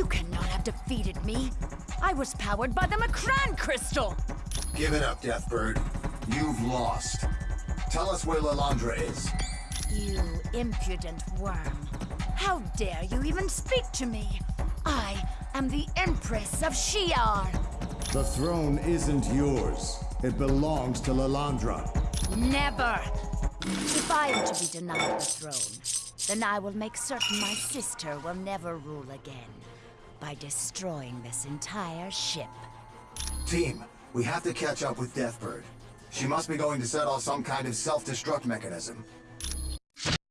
You cannot have defeated me. I was powered by the M'Kraan crystal. Give it up, Deathbird. You've lost. Tell us where Lilandra is. You impudent worm. How dare you even speak to me? I am the Empress of Shi'ar. The throne isn't yours. It belongs to Lilandra. Never! If I am to be denied the throne, then I will make certain my sister will never rule again by destroying this entire ship. Team, we have to catch up with Deathbird. She must be going to set off some kind of self-destruct mechanism.